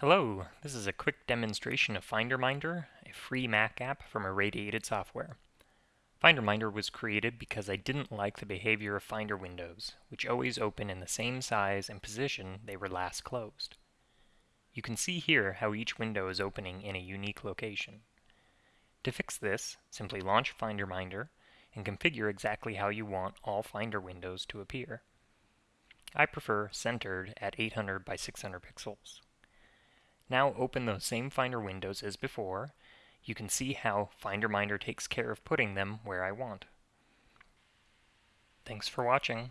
Hello, this is a quick demonstration of FinderMinder, a free Mac app from Irradiated Software. FinderMinder was created because I didn't like the behavior of Finder windows, which always open in the same size and position they were last closed. You can see here how each window is opening in a unique location. To fix this, simply launch FinderMinder and configure exactly how you want all Finder windows to appear. I prefer centered at 800 by 600 pixels. Now open those same Finder windows as before. You can see how FinderMinder takes care of putting them where I want. Thanks for watching.